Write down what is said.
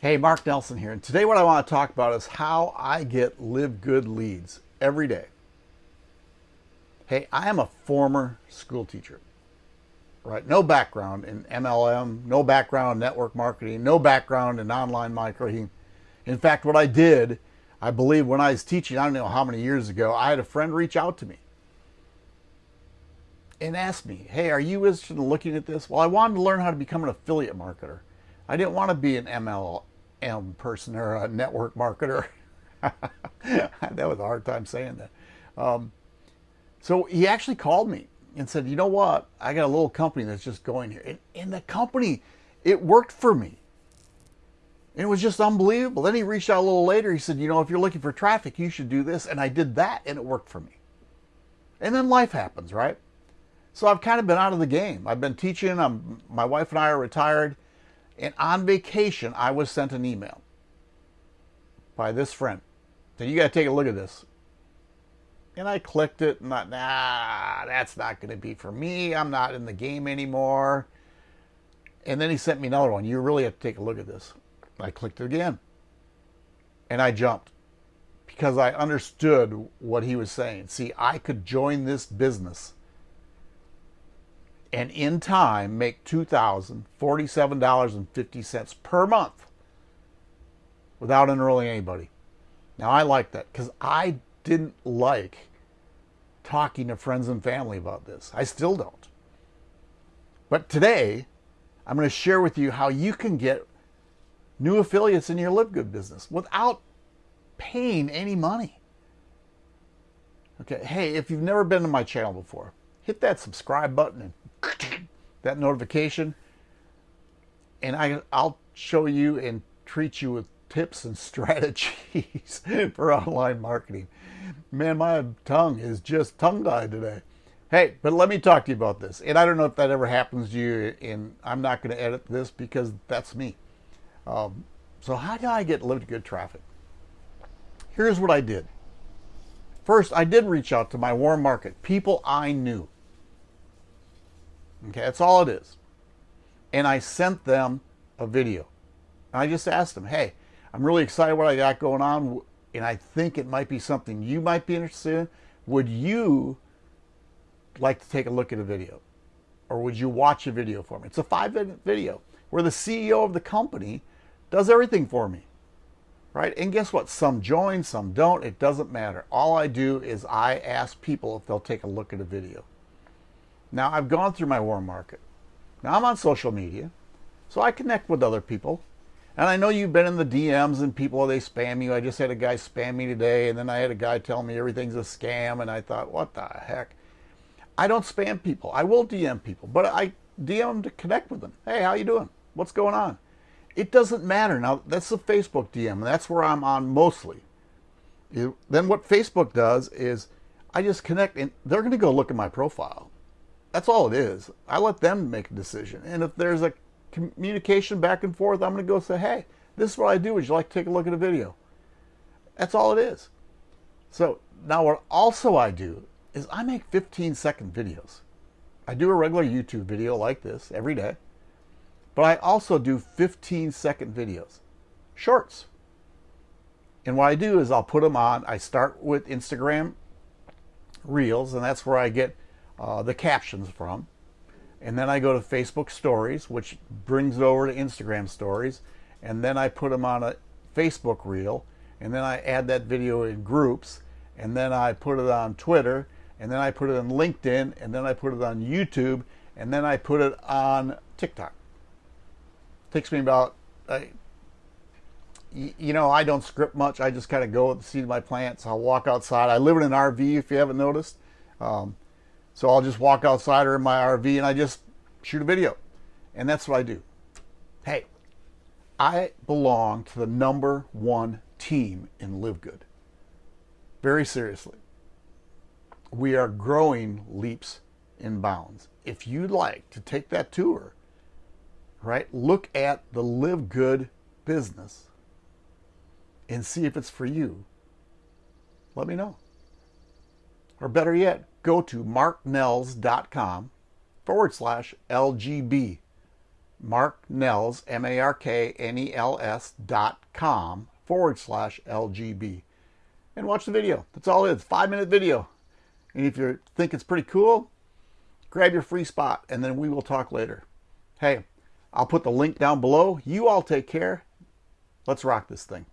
Hey, Mark Nelson here. And today what I want to talk about is how I get live good leads every day. Hey, I am a former school teacher, right? No background in MLM, no background in network marketing, no background in online marketing. In fact, what I did, I believe when I was teaching, I don't know how many years ago, I had a friend reach out to me and ask me, hey, are you interested in looking at this? Well, I wanted to learn how to become an affiliate marketer. I didn't want to be an MLM person or a network marketer. that was a hard time saying that. Um, so he actually called me and said, you know what? I got a little company that's just going here. And, and the company, it worked for me. And it was just unbelievable. Then he reached out a little later. He said, you know, if you're looking for traffic, you should do this. And I did that and it worked for me. And then life happens, right? So I've kind of been out of the game. I've been teaching. I'm, my wife and I are retired. And on vacation, I was sent an email by this friend. So you got to take a look at this. And I clicked it and thought, nah, that's not going to be for me. I'm not in the game anymore. And then he sent me another one. You really have to take a look at this. I clicked it again. And I jumped because I understood what he was saying. See, I could join this business and in time make $2,047.50 per month without enrolling anybody. Now, I like that because I didn't like talking to friends and family about this. I still don't. But today, I'm going to share with you how you can get new affiliates in your Live Good business without paying any money. Okay, hey, if you've never been to my channel before, hit that subscribe button and that notification. And I, I'll show you and treat you with tips and strategies for online marketing. Man, my tongue is just tongue-tied today. Hey, but let me talk to you about this. And I don't know if that ever happens to you, and I'm not going to edit this because that's me. Um, so how do I get live good traffic? Here's what I did. First, I did reach out to my warm market, people I knew. Okay, that's all it is. And I sent them a video. And I just asked them, hey, I'm really excited what I got going on, and I think it might be something you might be interested in. Would you like to take a look at a video? Or would you watch a video for me? It's a five minute video where the CEO of the company does everything for me. Right? And guess what? Some join, some don't. It doesn't matter. All I do is I ask people if they'll take a look at a video. Now, I've gone through my warm market. Now, I'm on social media, so I connect with other people. And I know you've been in the DMs and people, oh, they spam you. I just had a guy spam me today, and then I had a guy tell me everything's a scam, and I thought, what the heck? I don't spam people. I will DM people, but I DM them to connect with them. Hey, how you doing? What's going on? It doesn't matter. Now, that's the Facebook DM, and that's where I'm on mostly. Then what Facebook does is I just connect, and they're going to go look at my profile. That's all it is. I let them make a decision. And if there's a communication back and forth, I'm going to go say, hey, this is what I do. Would you like to take a look at a video? That's all it is. So now what also I do is I make 15 second videos. I do a regular YouTube video like this every day, but I also do 15 second videos, shorts. And what I do is I'll put them on, I start with Instagram Reels, and that's where I get uh, the captions from. And then I go to Facebook Stories, which brings it over to Instagram Stories. And then I put them on a Facebook Reel. And then I add that video in groups. And then I put it on Twitter. And then I put it on LinkedIn. And then I put it on YouTube. And then I put it on TikTok. Takes me about, uh, you know, I don't script much. I just kind of go seed of my plants. I'll walk outside. I live in an RV, if you haven't noticed. Um, so I'll just walk outside or in my RV and I just shoot a video. And that's what I do. Hey, I belong to the number one team in Live Good. Very seriously. We are growing leaps and bounds. If you'd like to take that tour, right, look at the Live Good business and see if it's for you. Let me know. Or better yet, go to marknels.com forward slash LGB. marknels, M-A-R-K-N-E-L-S dot com forward slash LGB. And watch the video. That's all it is. Five minute video. And if you think it's pretty cool, grab your free spot and then we will talk later. Hey, I'll put the link down below. You all take care. Let's rock this thing.